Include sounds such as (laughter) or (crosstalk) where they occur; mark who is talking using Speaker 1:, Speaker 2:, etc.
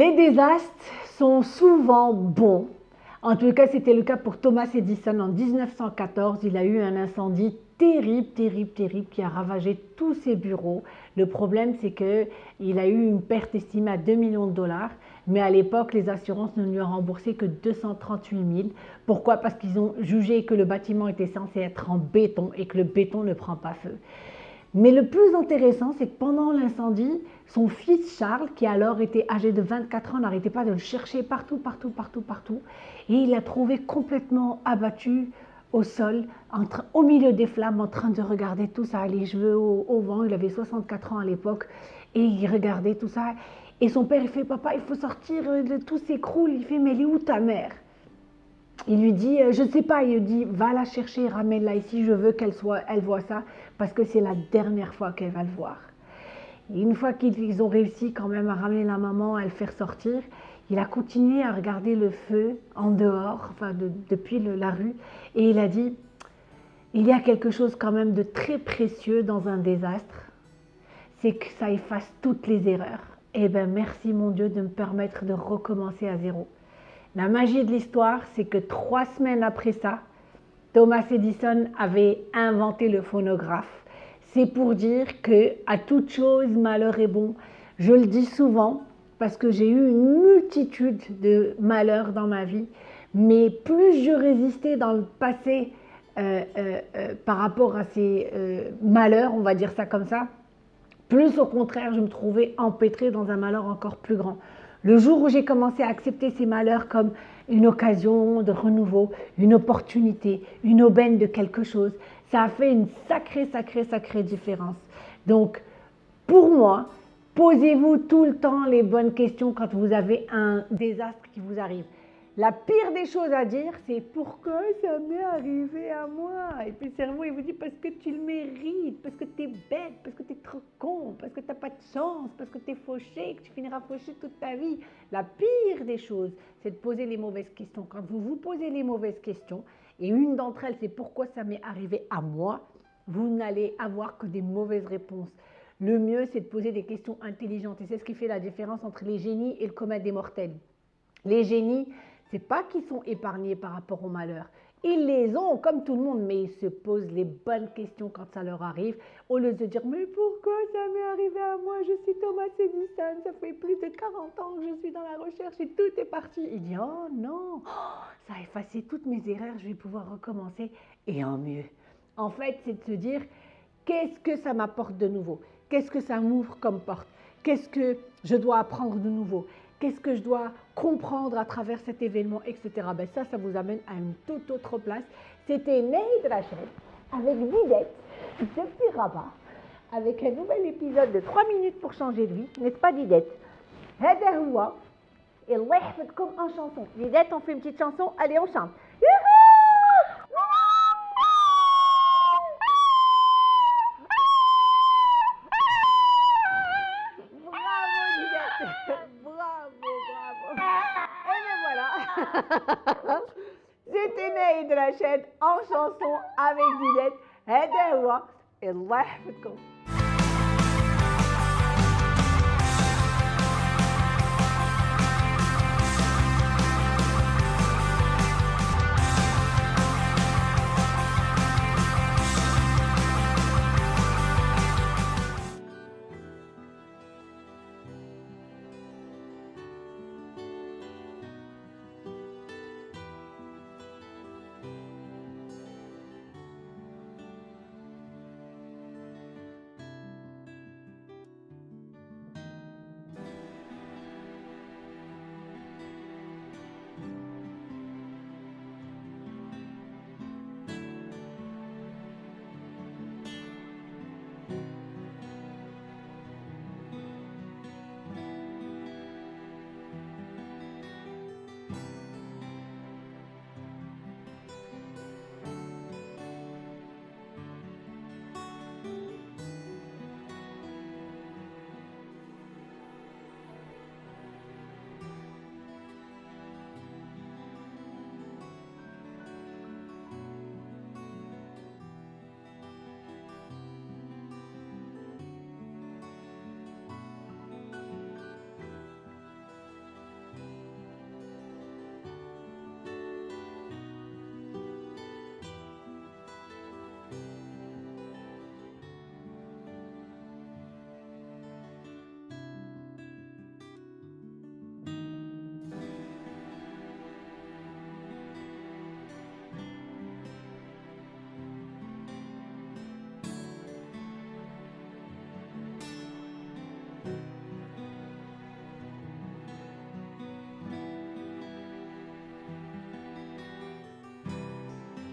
Speaker 1: Les désastres sont souvent bons. En tout cas, c'était le cas pour Thomas Edison en 1914. Il a eu un incendie terrible, terrible, terrible qui a ravagé tous ses bureaux. Le problème, c'est qu'il a eu une perte estimée à 2 millions de dollars, mais à l'époque, les assurances ne lui ont remboursé que 238 000. Pourquoi? Parce qu'ils ont jugé que le bâtiment était censé être en béton et que le béton ne prend pas feu. Mais le plus intéressant, c'est que pendant l'incendie, son fils Charles, qui alors était âgé de 24 ans, n'arrêtait pas de le chercher partout, partout, partout, partout. Et il l'a trouvé complètement abattu au sol, au milieu des flammes, en train de regarder tout ça, les cheveux au, vent. Il avait 64 ans à l'époque. Et il regardait tout ça. Et son père, il fait, papa, il faut sortir, tout s'écroule. Il fait, mais elle est où ta mère? Il lui dit, euh, je ne sais pas, il lui dit, va la chercher, ramène-la ici, je veux qu'elle soit, elle voit ça, parce que c'est la dernière fois qu'elle va le voir. Et une fois qu'ils ont réussi quand même à ramener la maman, à le faire sortir, il a continué à regarder le feu en dehors, enfin depuis la rue, et il a dit, il y a quelque chose quand même de très précieux dans un désastre, c'est que ça efface toutes les erreurs. Eh bien, merci mon Dieu de me permettre de recommencer à zéro. La magie de l'histoire, c'est que trois semaines après ça, Thomas Edison avait inventé le phonographe. C'est pour dire que à toute chose, malheur est bon. Je le dis souvent parce que j'ai eu une multitude de malheurs dans ma vie, mais plus je résistais dans le passé euh, euh, euh, par rapport à ces malheurs, on va dire ça comme ça, plus au contraire, je me trouvais empêtrée dans un malheur encore plus grand. Le jour où j'ai commencé à accepter ces malheurs comme une occasion de renouveau, une opportunité, une aubaine de quelque chose, ça a fait une sacrée, sacrée, sacrée différence. Donc, pour moi, posez-vous tout le temps les bonnes questions quand vous avez un désastre qui vous arrive. La pire des choses à dire, c'est pourquoi ça m'est arrivé à moi Et puis le cerveau, il vous dit parce que tu le mérites, parce que tu es bête, parce que tu es trop con, parce que tu n'as pas de chance, parce que tu es fauché, que tu finiras fauché toute ta vie. La pire des choses, c'est de poser les mauvaises questions. Quand vous vous posez les mauvaises questions, et une d'entre elles, c'est pourquoi ça m'est arrivé à moi, vous n'allez avoir que des mauvaises réponses. Le mieux, c'est de poser des questions intelligentes. Et c'est ce qui fait la différence entre les génies et le commun des mortels. Les génies, c'est pas qu'ils sont épargnés par rapport au malheur. Ils les ont comme tout le monde, mais ils se posent les bonnes questions quand ça leur arrive, au lieu de dire mais pourquoi ça m'est arrivé à moi? Je suis Thomas Edison, ça fait plus de 40 ans que je suis dans la recherche et tout est parti. Il dit oh non, ça a effacé toutes mes erreurs, je vais pouvoir recommencer et en mieux. En fait, c'est de se dire qu'est-ce que ça m'apporte de nouveau? Qu'est-ce que ça m'ouvre comme porte? Qu'est-ce que je dois apprendre de nouveau? Qu'est-ce que je dois comprendre à travers cet événement, etc. Ben ça, ça vous amène à une toute autre place. C'était Ney Rachel avec Didette depuis Rabat, avec un nouvel épisode de 3 minutes pour changer de vie, n'est-ce pas Didette هذا et الله comme en chanson. Didette, on fait une petite chanson, allez on chante. (laughs) C'était Naïd Rachid en chanson avec Didette. هذا هو الله يحفظكم